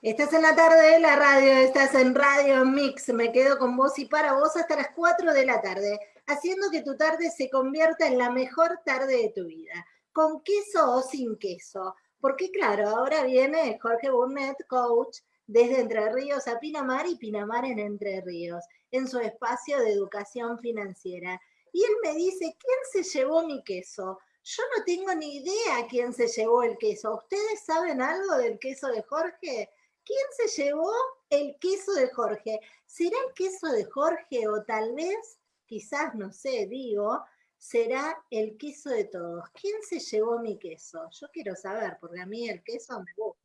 Estás en la tarde de la radio, estás en Radio Mix. Me quedo con vos y para vos hasta las 4 de la tarde, haciendo que tu tarde se convierta en la mejor tarde de tu vida. Con queso o sin queso. Porque claro, ahora viene Jorge Burnett, coach, desde Entre Ríos a Pinamar y Pinamar en Entre Ríos, en su espacio de educación financiera. Y él me dice, ¿quién se llevó mi queso? Yo no tengo ni idea quién se llevó el queso. ¿Ustedes saben algo del queso de Jorge? ¿Quién se llevó el queso de Jorge? ¿Será el queso de Jorge o tal vez, quizás, no sé, digo, será el queso de todos? ¿Quién se llevó mi queso? Yo quiero saber, porque a mí el queso me gusta.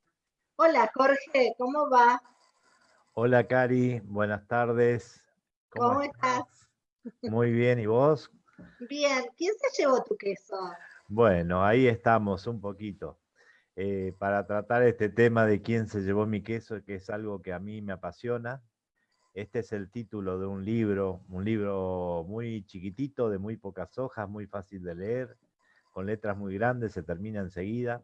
Hola Jorge, ¿cómo va? Hola Cari, buenas tardes. ¿Cómo, estás? Muy bien, ¿y vos? Bien, ¿quién se llevó tu queso? Bueno, ahí estamos un poquito. Eh, para tratar este tema de quién se llevó mi queso, que es algo que a mí me apasiona. Este es el título de un libro, un libro muy chiquitito, de muy pocas hojas, muy fácil de leer, con letras muy grandes, se termina enseguida.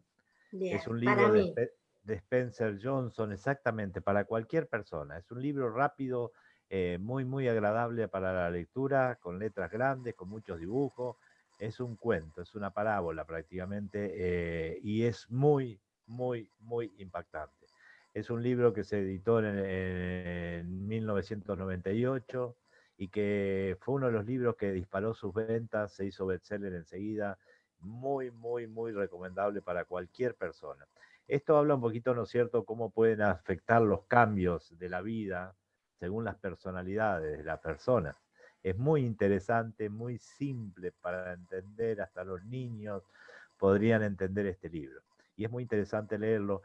es un libro de, Spencer Johnson, exactamente, para cualquier persona. Es un libro rápido, eh, muy, muy agradable para la lectura, con letras grandes, con muchos dibujos, es un cuento, es una parábola prácticamente, eh, y es muy, muy, muy impactante. Es un libro que se editó en, 1998 y que fue uno de los libros que disparó sus ventas, se hizo bestseller enseguida, muy, muy, muy recomendable para cualquier persona. Esto habla un poquito, ¿no es cierto?, cómo pueden afectar los cambios de la vida según las personalidades de la persona. Es muy interesante, muy simple para entender, hasta los niños podrían entender este libro. Y es muy interesante leerlo.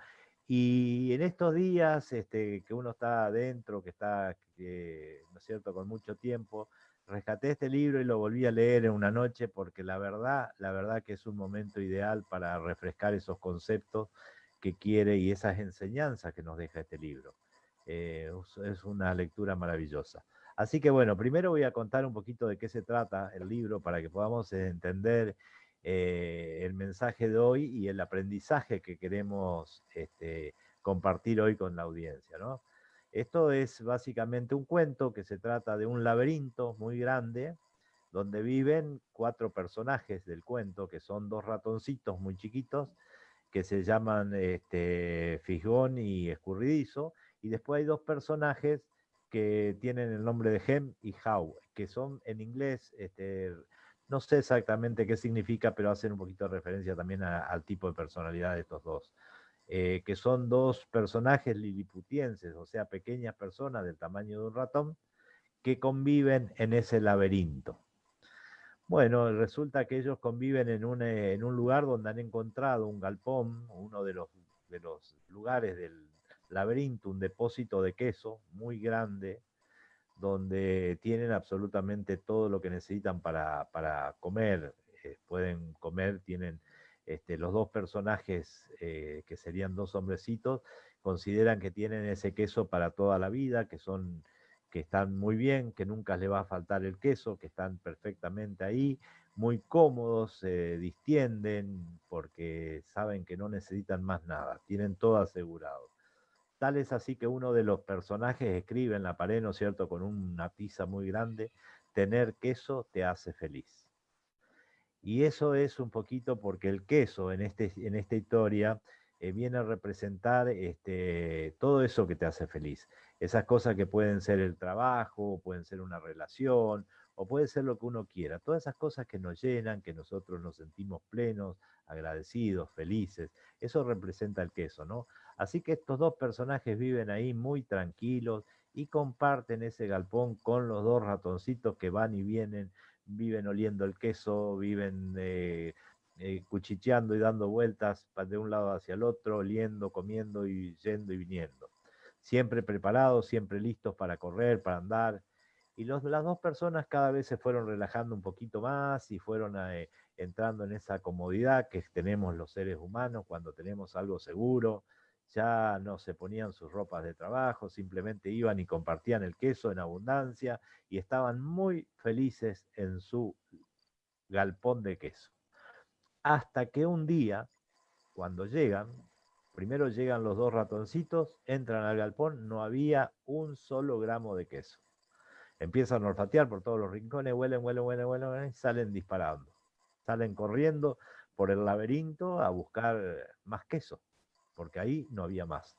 Y en estos días este, que uno está adentro, que está, ¿no es cierto?, con mucho tiempo, rescaté este libro y lo volví a leer en una noche porque la verdad, la verdad que es un momento ideal para refrescar esos conceptos que quiere y esas enseñanzas que nos deja este libro. Eh, es una lectura maravillosa. Así que bueno, primero voy a contar un poquito de qué se trata el libro para que podamos entender eh, el mensaje de hoy y el aprendizaje que queremos este, compartir hoy con la audiencia. Esto es básicamente un cuento que se trata de un laberinto muy grande donde viven cuatro personajes del cuento, que son dos ratoncitos muy chiquitos, que se llaman este, Fisgón y Escurridizo, y después hay dos personajes que tienen el nombre de Hem y How, que son en inglés, este, no sé exactamente qué significa, pero hacen un poquito de referencia también al tipo de personalidad de estos dos. Eh, que son dos personajes liliputienses, o sea, pequeñas personas del tamaño de un ratón, que conviven en ese laberinto. Bueno, resulta que ellos conviven en un, un lugar donde han encontrado un galpón, uno de los, de los lugares del, laberinto, un depósito de queso muy grande, donde tienen absolutamente todo lo que necesitan para, comer. Eh, pueden comer, tienen este, los dos personajes eh, que serían dos hombrecitos, consideran que tienen ese queso para toda la vida, que son que están muy bien, que nunca les va a faltar el queso, que están perfectamente ahí, muy cómodos, se distienden porque saben que no necesitan más nada, tienen todo asegurado. Es así que uno de los personajes escribe en la pared, ¿no es cierto?, con una tiza muy grande, tener queso te hace feliz. Y eso es un poquito porque el queso en, este, en esta historia eh, viene a representar este, todo eso que te hace feliz. Esas cosas que pueden ser el trabajo, pueden ser una relación, o puede ser lo que uno quiera. Todas esas cosas que nos llenan, que nosotros nos sentimos plenos, agradecidos, felices. Eso representa el queso, ¿no? Así que estos dos personajes viven ahí muy tranquilos y comparten ese galpón con los dos ratoncitos que van y vienen, viven oliendo el queso, viven eh, eh, cuchicheando y dando vueltas de un lado hacia el otro, oliendo, comiendo y yendo y viniendo. Siempre preparados, siempre listos para correr, para andar. Y las dos personas cada vez se fueron relajando un poquito más y fueron eh, entrando en esa comodidad que tenemos los seres humanos cuando tenemos algo seguro, ya no se ponían sus ropas de trabajo, simplemente iban y compartían el queso en abundancia y estaban muy felices en su galpón de queso. Hasta que un día, cuando llegan, Primero llegan los dos ratoncitos, entran al galpón, no había un solo gramo de queso. Empiezan a olfatear por todos los rincones, huelen, huelen, huelen, huelen, y salen disparando. Salen corriendo por el laberinto a buscar más queso, porque ahí no había más.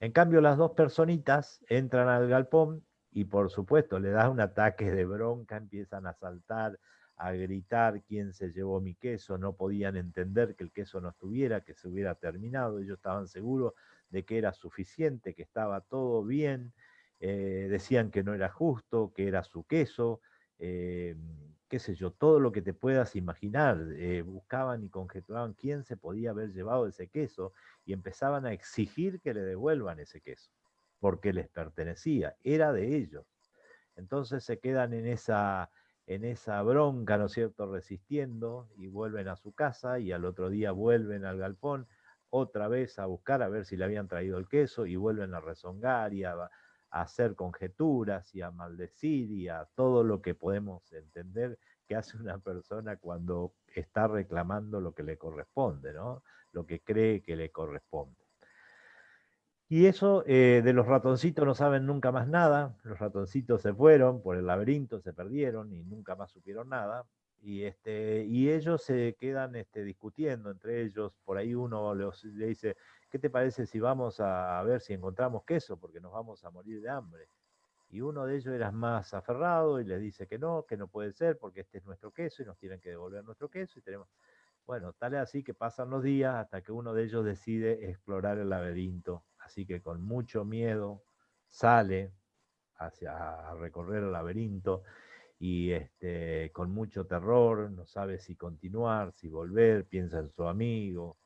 En cambio, las dos personitas entran al galpón y por supuesto le da un ataque de bronca, empiezan a saltar, a gritar quién se llevó mi queso, no podían entender que el queso no estuviera, que se hubiera terminado, ellos estaban seguros de que era suficiente, que estaba todo bien, eh, decían que no era justo, que era su queso, eh, qué sé yo, todo lo que te puedas imaginar, eh, buscaban y conjeturaban quién se podía haber llevado ese queso y empezaban a exigir que le devuelvan ese queso, porque les pertenecía, era de ellos. Entonces se quedan en esa, en esa bronca, ¿no es cierto?, resistiendo y vuelven a su casa y al otro día vuelven al galpón otra vez a buscar a ver si le habían traído el queso y vuelven a rezongar y a, hacer conjeturas y a maldecir y a todo lo que podemos entender que hace una persona cuando está reclamando lo que le corresponde, ¿no? lo que cree que le corresponde. Y eso eh, de los ratoncitos no saben nunca más nada, los ratoncitos se fueron por el laberinto, se perdieron y nunca más supieron nada, y, este, y ellos se quedan este, discutiendo entre ellos, por ahí uno le dice, ¿qué te parece si vamos a, ver si encontramos queso? Porque nos vamos a morir de hambre. Y uno de ellos era más aferrado y les dice que no, que no puede ser porque este es nuestro queso y nos tienen que devolver nuestro queso y tenemos... Bueno, tal es así que pasan los días hasta que uno de ellos decide explorar el laberinto. Así que con mucho miedo sale hacia a recorrer el laberinto y este, con mucho terror, no sabe si continuar, si volver, piensa en su amigo.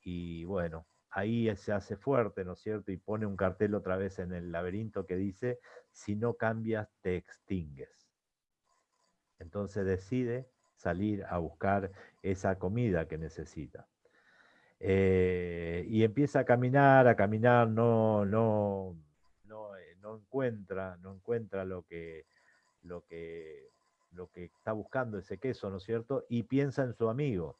Y bueno, ahí se hace fuerte, ¿no es cierto? Y pone un cartel otra vez en el laberinto que dice, si no cambias, te extingues. Entonces decide salir a buscar esa comida que necesita. Eh, y empieza a caminar, a caminar, no, no, no, eh, no encuentra, no encuentra lo que, lo que, lo que está buscando ese queso, ¿no es cierto? Y piensa en su amigo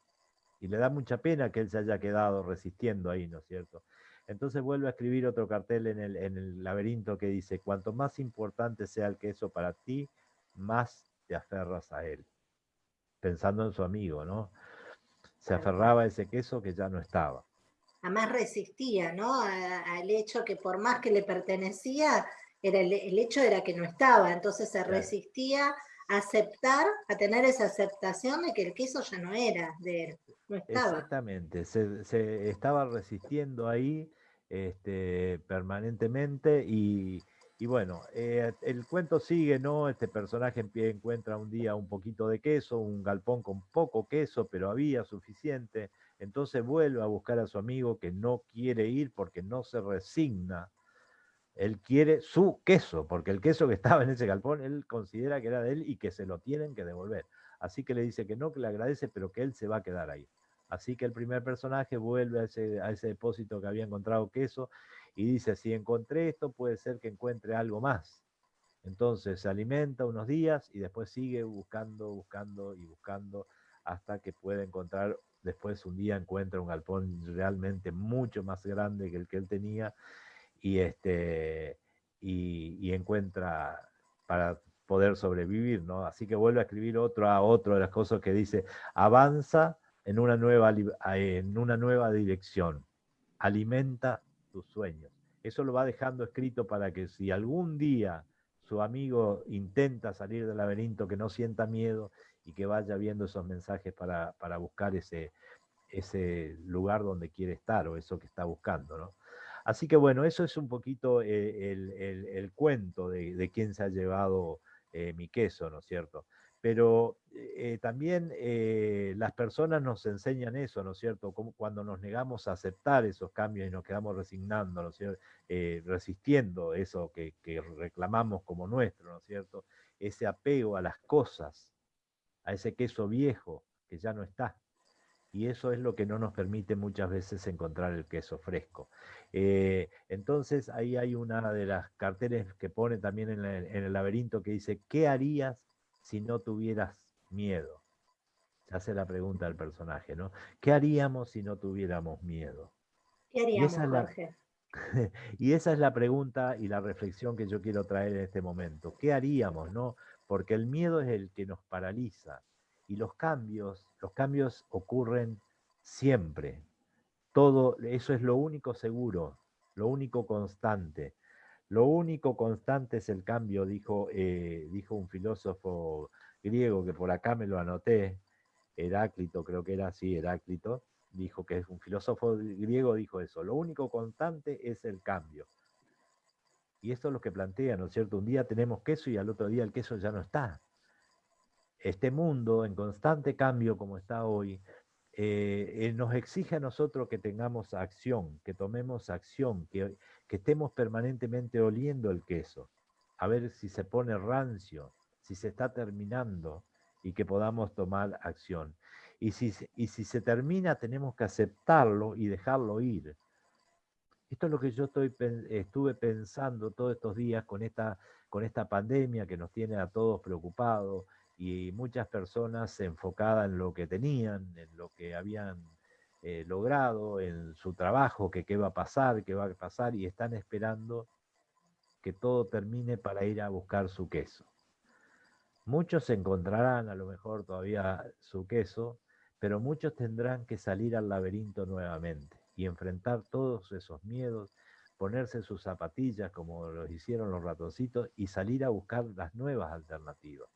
y le da mucha pena que él se haya quedado resistiendo ahí, ¿no es cierto? Entonces vuelve a escribir otro cartel en el, en el laberinto que dice, cuanto más importante sea el queso para ti, más te aferras a él. Pensando en su amigo, ¿no? Se aferraba a ese queso que ya no estaba. Además resistía, ¿no? Al hecho que por más que le pertenecía, era el, hecho era que no estaba, entonces se resistía a aceptar, a tener esa aceptación de que el queso ya no era de él. Exactamente, se, estaba resistiendo ahí este, permanentemente y, bueno, eh, el cuento sigue, ¿no? Este personaje en pie encuentra un día un poquito de queso, un galpón con poco queso, pero había suficiente. Entonces vuelve a buscar a su amigo que no quiere ir porque no se resigna. Él quiere su queso, porque el queso que estaba en ese galpón, él considera que era de él y que se lo tienen que devolver. Así que le dice que no, que le agradece, pero que él se va a quedar ahí. Así que el primer personaje vuelve a ese, depósito que había encontrado queso y dice, si encontré esto, puede ser que encuentre algo más. Entonces se alimenta unos días y después sigue buscando, buscando y buscando hasta que puede encontrar, después un día encuentra un galpón realmente mucho más grande que el que él tenía y, este, y, encuentra para poder sobrevivir, ¿no? Así que vuelve a escribir otro a otro de las cosas que dice, avanza en una nueva, en una nueva dirección. Alimenta tus sueños. Eso lo va dejando escrito para que si algún día su amigo intenta salir del laberinto, que no sienta miedo y que vaya viendo esos mensajes para, buscar ese, ese lugar donde quiere estar o eso que está buscando. ¿no? Así que bueno, eso es un poquito eh, el, cuento de, quién se ha llevado eh, mi queso, ¿no es cierto? pero eh, también las personas nos enseñan eso, ¿no es cierto? Cuando nos negamos a aceptar esos cambios y nos quedamos resignando, ¿no es cierto? Resistiendo eso que, reclamamos como nuestro, ¿no es cierto? Ese apego a las cosas, a ese queso viejo que ya no está. Y eso es lo que no nos permite muchas veces encontrar el queso fresco. entonces ahí hay una de las carteles que pone también en el laberinto que dice, ¿qué harías si no tuvieras miedo? Se hace la pregunta del personaje, ¿no? ¿Qué haríamos si no tuviéramos miedo? ¿Qué haríamos, Jorge? y esa es la pregunta y la reflexión que yo quiero traer en este momento. ¿Qué haríamos, no? Porque el miedo es el que nos paraliza y los cambios, los cambios ocurren siempre. Todo, eso es lo único seguro, lo único constante. Lo único constante es el cambio, dijo, eh, dijo un filósofo griego que por acá me lo anoté, Heráclito, creo que era así, Heráclito, dijo que es un filósofo griego, dijo eso, lo único constante es el cambio. Y esto es lo que plantea, ¿no es cierto? Un día tenemos queso y al otro día el queso ya no está. Este mundo en constante cambio como está hoy, eh, nos exige a nosotros que tengamos acción, que tomemos acción, que, que estemos permanentemente oliendo el queso, a ver si se pone rancio, si se está terminando y que podamos tomar acción. Y si, y si se termina, tenemos que aceptarlo y dejarlo ir. Esto es lo que yo estoy, estuve pensando todos estos días con esta, con esta pandemia que nos tiene a todos preocupados y muchas personas enfocadas en lo que tenían, en lo que habían eh, logrado, en su trabajo, que qué va a pasar, qué va a pasar, y están esperando que todo termine para ir a buscar su queso. Muchos encontrarán a lo mejor todavía su queso, pero muchos tendrán que salir al laberinto nuevamente y enfrentar todos esos miedos, ponerse sus zapatillas como lo hicieron los ratoncitos y salir a buscar las nuevas alternativas.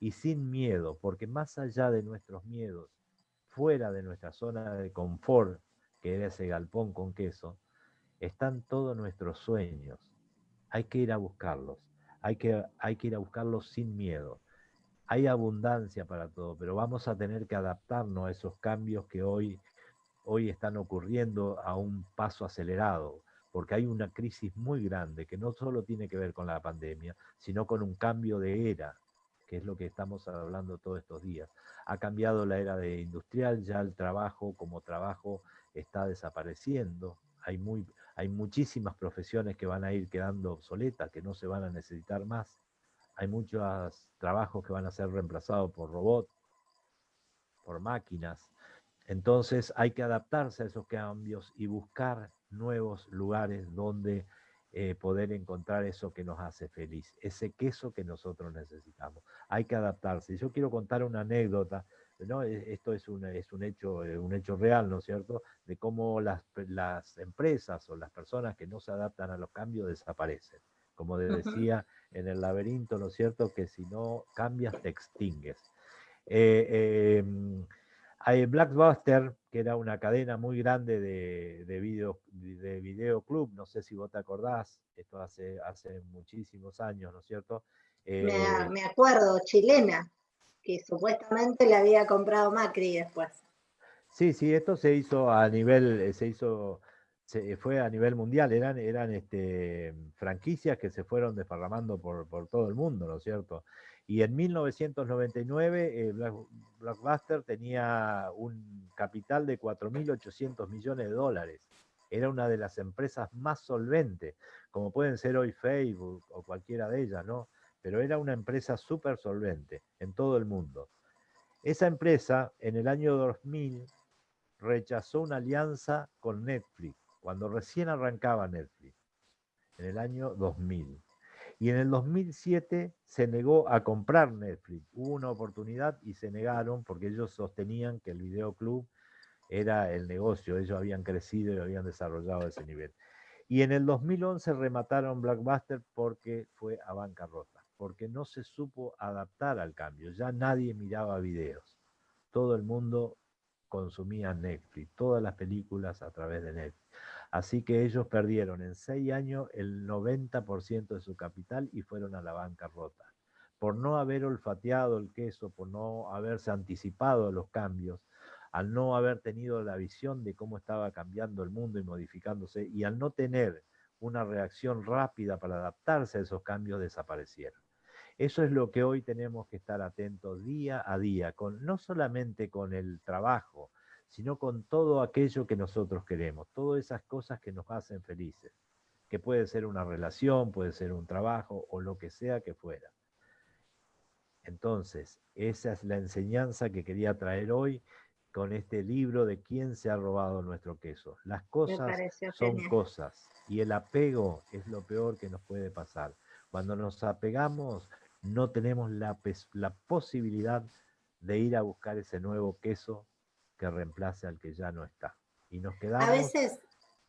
Y sin miedo, porque más allá de nuestros miedos, fuera de nuestra zona de confort, que era ese galpón con queso, están todos nuestros sueños. Hay que ir a buscarlos, hay que, hay que ir a buscarlos sin miedo hay abundancia para todo, pero vamos a tener que adaptarnos a esos cambios que hoy, hoy están ocurriendo a un paso acelerado, porque hay una crisis muy grande que no solo tiene que ver con la pandemia, sino con un cambio de era, que es lo que estamos hablando todos estos días. Ha cambiado la era de industrial, ya el trabajo como trabajo está desapareciendo, hay, muy, hay muchísimas profesiones que van a ir quedando obsoletas, que no se van a necesitar más hay muchos trabajos que van a ser reemplazados por robots, por máquinas. Entonces hay que adaptarse a esos cambios y buscar nuevos lugares donde eh, poder encontrar eso que nos hace feliz, ese queso que nosotros necesitamos. Hay que adaptarse. Yo quiero contar una anécdota, ¿no? E, esto es un, es un, hecho, eh, un hecho real, ¿no es cierto?, de cómo las, las empresas o las personas que no se adaptan a los cambios desaparecen. Como decía en el laberinto, ¿no es cierto? Que si no cambias te extingues. Eh, em, hay Blackbuster, que era una cadena muy grande de, de, video, de videoclub, no sé si vos te acordás, esto hace, hace muchísimos años, ¿no es cierto? me, eh, me, acuerdo, chilena, que supuestamente la había comprado Macri después. Sí, sí, esto se hizo a nivel, se hizo se fue a nivel mundial, eran, eran este, franquicias que se fueron desparramando por, todo el mundo, ¿no es cierto? Y en 1999 eh, Blockbuster tenía un capital de 4.800 millones de dólares. Era una de las empresas más solventes, como pueden ser hoy Facebook o cualquiera de ellas, ¿no? Pero era una empresa súper solvente en todo el mundo. Esa empresa en el año 2000 rechazó una alianza con Netflix cuando recién arrancaba Netflix, en el año 2000. Y en el 2007 se negó a comprar Netflix. Hubo una oportunidad y se negaron porque ellos sostenían que el videoclub era el negocio, ellos habían crecido y habían desarrollado ese nivel. Y en el 2011 remataron Blockbuster porque fue a bancarrota, porque no se supo adaptar al cambio. Ya nadie miraba videos. Todo el mundo consumía Netflix, todas las películas a través de Netflix. Así que ellos perdieron en seis años el 90% de su capital y fueron a la bancarrota. Por no haber olfateado el queso, por no haberse anticipado a los cambios, al no haber tenido la visión de cómo estaba cambiando el mundo y modificándose, y al no tener una reacción rápida para adaptarse a esos cambios, desaparecieron. Eso es lo que hoy tenemos que estar atentos día a día, con, no solamente con el trabajo, sino con todo aquello que nosotros queremos, todas esas cosas que nos hacen felices, que puede ser una relación, puede ser un trabajo o lo que sea que fuera. Entonces, esa es la enseñanza que quería traer hoy, con este libro de quién se ha robado nuestro queso. Las cosas son cosas y el apego es lo peor que nos puede pasar. Cuando nos apegamos no tenemos la, la posibilidad de ir a buscar ese nuevo queso que reemplace al que ya no está. Y nos quedamos... A veces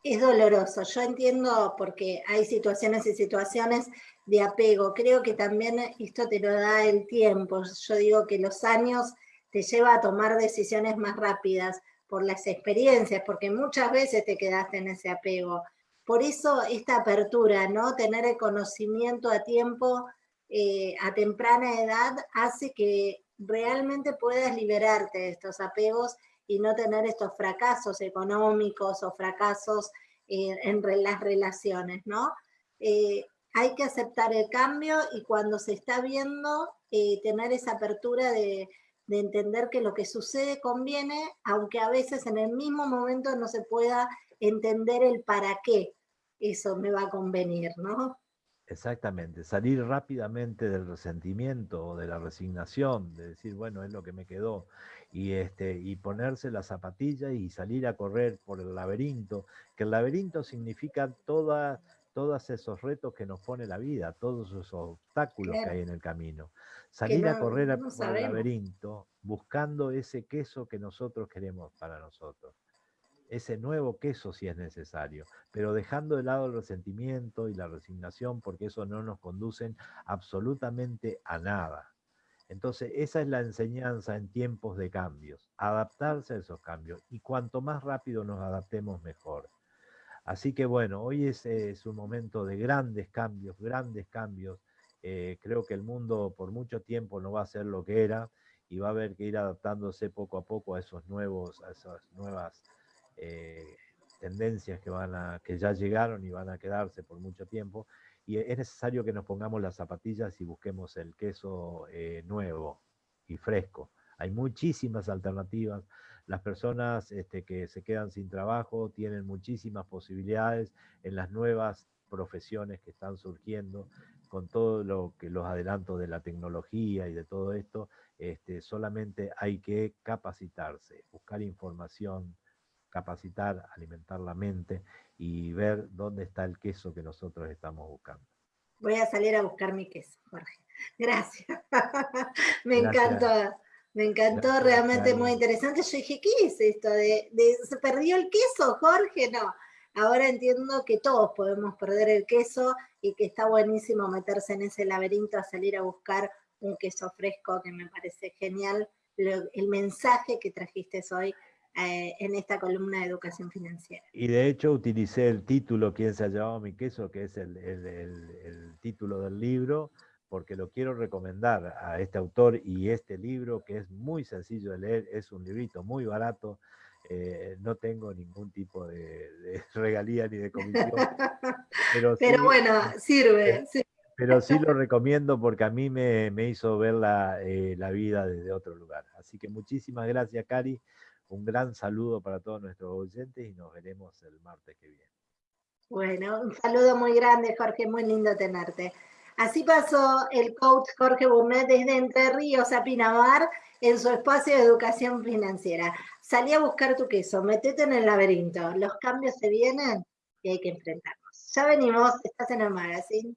es doloroso, yo entiendo porque hay situaciones y situaciones de apego. Creo que también esto te lo da el tiempo. Yo digo que los años te lleva a tomar decisiones más rápidas por las experiencias, porque muchas veces te quedaste en ese apego. Por eso esta apertura, ¿no? Tener el conocimiento a tiempo, eh, a temprana edad, hace que realmente puedas liberarte de estos apegos y no tener estos fracasos económicos o fracasos eh, en las relaciones, ¿no? Eh, hay que aceptar el cambio y cuando se está viendo, tener esa apertura de, de entender que lo que sucede conviene, aunque a veces en el mismo momento no se pueda entender el para qué eso me va a convenir, ¿no? Exactamente, salir rápidamente del resentimiento o de la resignación, de decir, bueno, es lo que me quedó, y, este, y ponerse la zapatilla y salir a correr por el laberinto, que el laberinto significa toda, todos esos retos que nos pone la vida, todos esos obstáculos que hay en el camino. Salir a correr por el laberinto buscando ese queso que nosotros queremos para nosotros. Ese nuevo queso si es necesario, pero dejando de lado el resentimiento y la resignación porque eso no nos conducen absolutamente a nada. Entonces, esa es la enseñanza en tiempos de cambios, adaptarse a esos cambios. Y cuanto más rápido nos adaptemos, mejor. Así que bueno, hoy es, es un momento de grandes cambios, grandes cambios eh, creo que el mundo por mucho tiempo no va a ser lo que era y va a haber que ir adaptándose poco a poco a esos nuevos, a esas nuevas eh, tendencias que, van a, que ya llegaron y van a quedarse por mucho tiempo. Y es necesario que nos pongamos las zapatillas y busquemos el queso eh, nuevo y fresco. Hay muchísimas alternativas. Las personas este, que se quedan sin trabajo tienen muchísimas posibilidades en las nuevas profesiones que están surgiendo con todo lo que los adelantos de la tecnología y de todo esto, este, solamente hay que capacitarse, buscar información, capacitar, alimentar la mente y ver dónde está el queso que nosotros estamos buscando. Voy a salir a buscar mi queso, Jorge. Gracias. me encantó. Me encantó, realmente muy interesante. Yo dije, ¿qué es esto? De, de, ¿Se perdió el queso, Jorge? No, Ahora entiendo que todos podemos perder el queso y que está buenísimo meterse en ese laberinto a salir a buscar un queso fresco, que me parece genial el mensaje que trajiste hoy eh, en esta columna de educación financiera. Y de hecho utilicé el título, ¿Quién se ha llevado mi queso?, que es el, el título del libro, porque lo quiero recomendar a este autor y este libro, que es muy sencillo de leer, es un librito muy barato, eh, no tengo ningún tipo de, regalía ni de comisión. Pero, bueno, sirve. Pero sí lo recomiendo porque a mí me, hizo ver eh, la, vida desde otro lugar. Así que muchísimas gracias, Cari. Un gran saludo para todos nuestros oyentes y nos veremos el martes que viene. Bueno, un saludo muy grande, Jorge. Muy lindo tenerte. Así pasó el coach Jorge Bumnet desde Entre Ríos a Pinamar en su espacio de educación financiera. Salí a buscar tu queso, metete en el laberinto, los cambios se vienen y hay que enfrentarnos. Ya venimos, estás en el magazine.